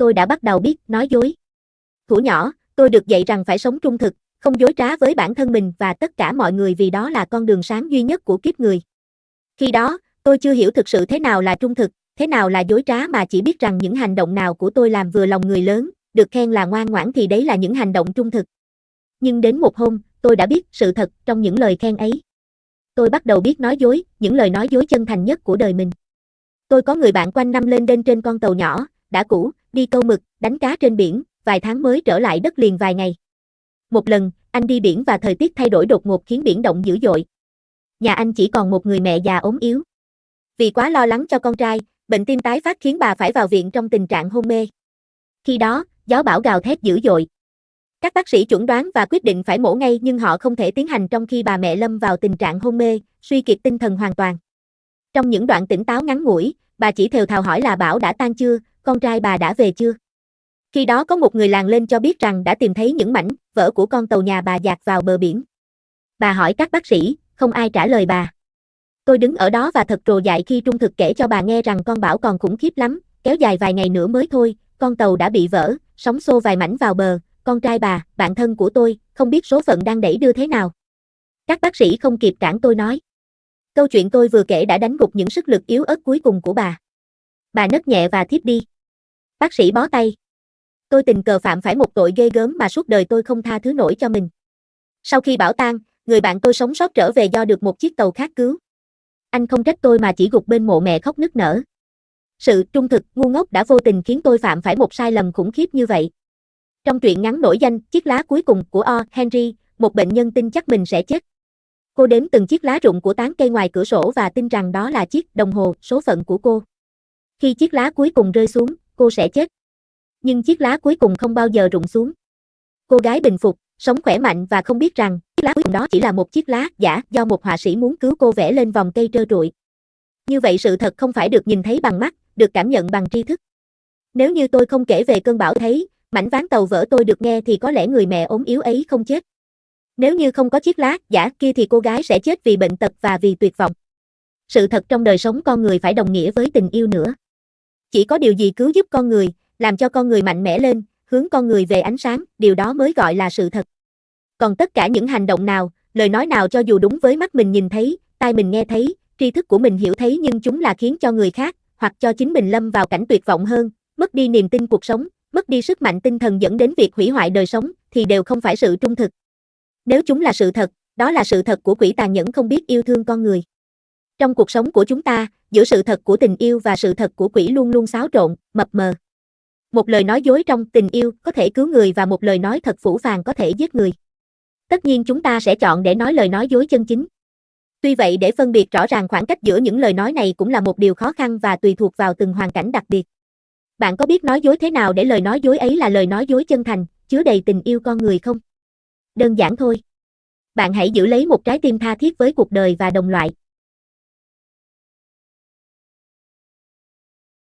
tôi đã bắt đầu biết nói dối. Thủ nhỏ, tôi được dạy rằng phải sống trung thực, không dối trá với bản thân mình và tất cả mọi người vì đó là con đường sáng duy nhất của kiếp người. Khi đó, tôi chưa hiểu thực sự thế nào là trung thực, thế nào là dối trá mà chỉ biết rằng những hành động nào của tôi làm vừa lòng người lớn, được khen là ngoan ngoãn thì đấy là những hành động trung thực. Nhưng đến một hôm, tôi đã biết sự thật trong những lời khen ấy. Tôi bắt đầu biết nói dối, những lời nói dối chân thành nhất của đời mình. Tôi có người bạn quanh năm lên đên trên con tàu nhỏ, đã cũ, đi câu mực, đánh cá trên biển, vài tháng mới trở lại đất liền vài ngày. Một lần, anh đi biển và thời tiết thay đổi đột ngột khiến biển động dữ dội. Nhà anh chỉ còn một người mẹ già ốm yếu. Vì quá lo lắng cho con trai, bệnh tim tái phát khiến bà phải vào viện trong tình trạng hôn mê. Khi đó, gió bão gào thét dữ dội. Các bác sĩ chuẩn đoán và quyết định phải mổ ngay nhưng họ không thể tiến hành trong khi bà mẹ lâm vào tình trạng hôn mê, suy kiệt tinh thần hoàn toàn. Trong những đoạn tỉnh táo ngắn ngủi, bà chỉ thều thào hỏi là Bảo đã tan chưa, con trai bà đã về chưa. Khi đó có một người làng lên cho biết rằng đã tìm thấy những mảnh vỡ của con tàu nhà bà dạt vào bờ biển. Bà hỏi các bác sĩ, không ai trả lời bà. Tôi đứng ở đó và thật trồ dại khi trung thực kể cho bà nghe rằng con Bảo còn khủng khiếp lắm, kéo dài vài ngày nữa mới thôi, con tàu đã bị vỡ, sóng xô vài mảnh vào bờ, con trai bà, bạn thân của tôi, không biết số phận đang đẩy đưa thế nào. Các bác sĩ không kịp cản tôi nói. Câu chuyện tôi vừa kể đã đánh gục những sức lực yếu ớt cuối cùng của bà. Bà nấc nhẹ và thiếp đi. Bác sĩ bó tay. Tôi tình cờ phạm phải một tội ghê gớm mà suốt đời tôi không tha thứ nổi cho mình. Sau khi bảo tang, người bạn tôi sống sót trở về do được một chiếc tàu khác cứu. Anh không trách tôi mà chỉ gục bên mộ mẹ khóc nức nở. Sự trung thực, ngu ngốc đã vô tình khiến tôi phạm phải một sai lầm khủng khiếp như vậy. Trong truyện ngắn nổi danh, chiếc lá cuối cùng của O. Henry, một bệnh nhân tin chắc mình sẽ chết. Cô đếm từng chiếc lá rụng của tán cây ngoài cửa sổ và tin rằng đó là chiếc đồng hồ, số phận của cô. Khi chiếc lá cuối cùng rơi xuống, cô sẽ chết. Nhưng chiếc lá cuối cùng không bao giờ rụng xuống. Cô gái bình phục, sống khỏe mạnh và không biết rằng, chiếc lá cuối cùng đó chỉ là một chiếc lá giả do một họa sĩ muốn cứu cô vẽ lên vòng cây trơ trụi. Như vậy sự thật không phải được nhìn thấy bằng mắt, được cảm nhận bằng tri thức. Nếu như tôi không kể về cơn bão thấy, mảnh ván tàu vỡ tôi được nghe thì có lẽ người mẹ ốm yếu ấy không chết. Nếu như không có chiếc lá giả kia thì cô gái sẽ chết vì bệnh tật và vì tuyệt vọng. Sự thật trong đời sống con người phải đồng nghĩa với tình yêu nữa. Chỉ có điều gì cứu giúp con người, làm cho con người mạnh mẽ lên, hướng con người về ánh sáng, điều đó mới gọi là sự thật. Còn tất cả những hành động nào, lời nói nào cho dù đúng với mắt mình nhìn thấy, tai mình nghe thấy, tri thức của mình hiểu thấy nhưng chúng là khiến cho người khác, hoặc cho chính mình lâm vào cảnh tuyệt vọng hơn, mất đi niềm tin cuộc sống, mất đi sức mạnh tinh thần dẫn đến việc hủy hoại đời sống, thì đều không phải sự trung thực. Nếu chúng là sự thật, đó là sự thật của quỷ tàn nhẫn không biết yêu thương con người. Trong cuộc sống của chúng ta, giữa sự thật của tình yêu và sự thật của quỷ luôn luôn xáo trộn, mập mờ. Một lời nói dối trong tình yêu có thể cứu người và một lời nói thật phủ phàng có thể giết người. Tất nhiên chúng ta sẽ chọn để nói lời nói dối chân chính. Tuy vậy để phân biệt rõ ràng khoảng cách giữa những lời nói này cũng là một điều khó khăn và tùy thuộc vào từng hoàn cảnh đặc biệt. Bạn có biết nói dối thế nào để lời nói dối ấy là lời nói dối chân thành, chứa đầy tình yêu con người không? Đơn giản thôi. Bạn hãy giữ lấy một trái tim tha thiết với cuộc đời và đồng loại.